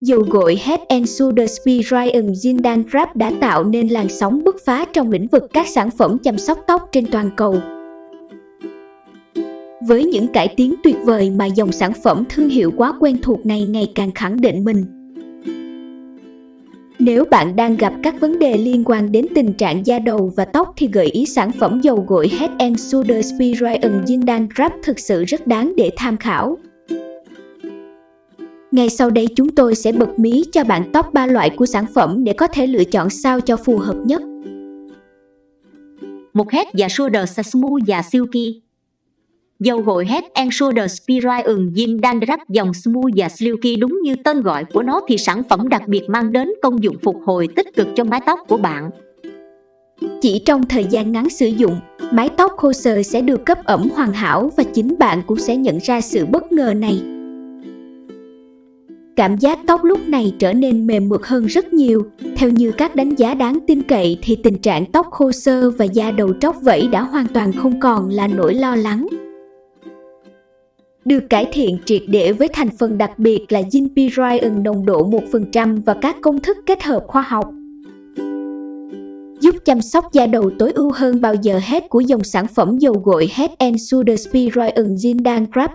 Dầu gội Head and Shoulders Ryan, Zindan Wrap đã tạo nên làn sóng bứt phá trong lĩnh vực các sản phẩm chăm sóc tóc trên toàn cầu. Với những cải tiến tuyệt vời mà dòng sản phẩm thương hiệu quá quen thuộc này ngày càng khẳng định mình. Nếu bạn đang gặp các vấn đề liên quan đến tình trạng da đầu và tóc thì gợi ý sản phẩm dầu gội Head and Shoulders Ryan, Zindan Wrap thực sự rất đáng để tham khảo. Ngay sau đây chúng tôi sẽ bật mí cho bạn top 3 loại của sản phẩm để có thể lựa chọn sao cho phù hợp nhất. Một Head và Shoulders Smooth và Silky Dầu gội Head and Shoulders Spiral ừng Gin Dandruff dòng Smooth và Silky đúng như tên gọi của nó thì sản phẩm đặc biệt mang đến công dụng phục hồi tích cực cho mái tóc của bạn. Chỉ trong thời gian ngắn sử dụng, mái tóc khô sờ sẽ được cấp ẩm hoàn hảo và chính bạn cũng sẽ nhận ra sự bất ngờ này. Cảm giác tóc lúc này trở nên mềm mượt hơn rất nhiều. Theo như các đánh giá đáng tin cậy thì tình trạng tóc khô sơ và da đầu tróc vẫy đã hoàn toàn không còn là nỗi lo lắng. Được cải thiện triệt để với thành phần đặc biệt là Zinpirion nồng độ 1% và các công thức kết hợp khoa học giúp chăm sóc da đầu tối ưu hơn bao giờ hết của dòng sản phẩm dầu gội Head and Shoulders Spiroion Zindan Scrub.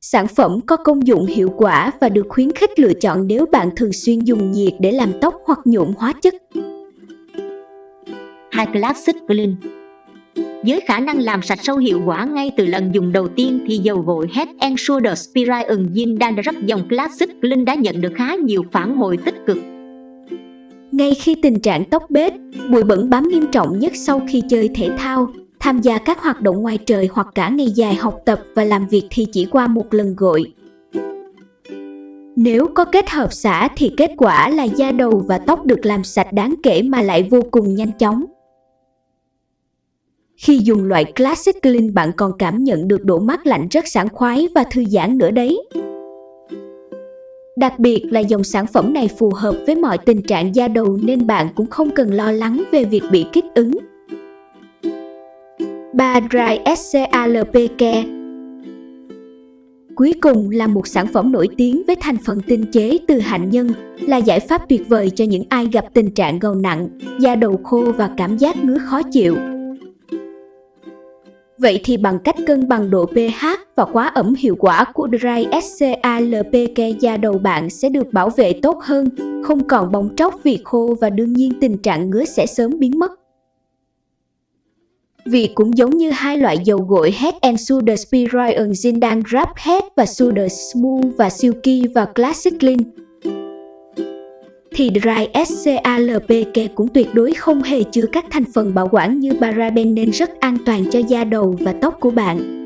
Sản phẩm có công dụng hiệu quả và được khuyến khích lựa chọn nếu bạn thường xuyên dùng nhiệt để làm tóc hoặc nhuộm hóa chất. High Classic Clean với khả năng làm sạch sâu hiệu quả ngay từ lần dùng đầu tiên thì dầu gội Head and Shoulders Spiraeon Yin Dandruff dòng Classic Clean đã nhận được khá nhiều phản hồi tích cực. Ngay khi tình trạng tóc bết, bụi bẩn bám nghiêm trọng nhất sau khi chơi thể thao, tham gia các hoạt động ngoài trời hoặc cả ngày dài học tập và làm việc thì chỉ qua một lần gội. Nếu có kết hợp xả thì kết quả là da đầu và tóc được làm sạch đáng kể mà lại vô cùng nhanh chóng. Khi dùng loại Classic Clean, bạn còn cảm nhận được độ mát lạnh rất sảng khoái và thư giãn nữa đấy. Đặc biệt là dòng sản phẩm này phù hợp với mọi tình trạng da đầu nên bạn cũng không cần lo lắng về việc bị kích ứng. 3 Dry SCALP Care Cuối cùng là một sản phẩm nổi tiếng với thành phần tinh chế từ hạnh nhân, là giải pháp tuyệt vời cho những ai gặp tình trạng gầu nặng, da đầu khô và cảm giác ngứa khó chịu. Vậy thì bằng cách cân bằng độ pH và quá ẩm hiệu quả của Dry SCALPK da đầu bạn sẽ được bảo vệ tốt hơn, không còn bong tróc vì khô và đương nhiên tình trạng ngứa sẽ sớm biến mất. Vì cũng giống như hai loại dầu gội Head and Shoulder Spiroion Zindan Wrap Head và Shoulder Smooth và Silky và Classic Clean, thì Dry SCALPK cũng tuyệt đối không hề chứa các thành phần bảo quản như paraben nên rất an toàn cho da đầu và tóc của bạn.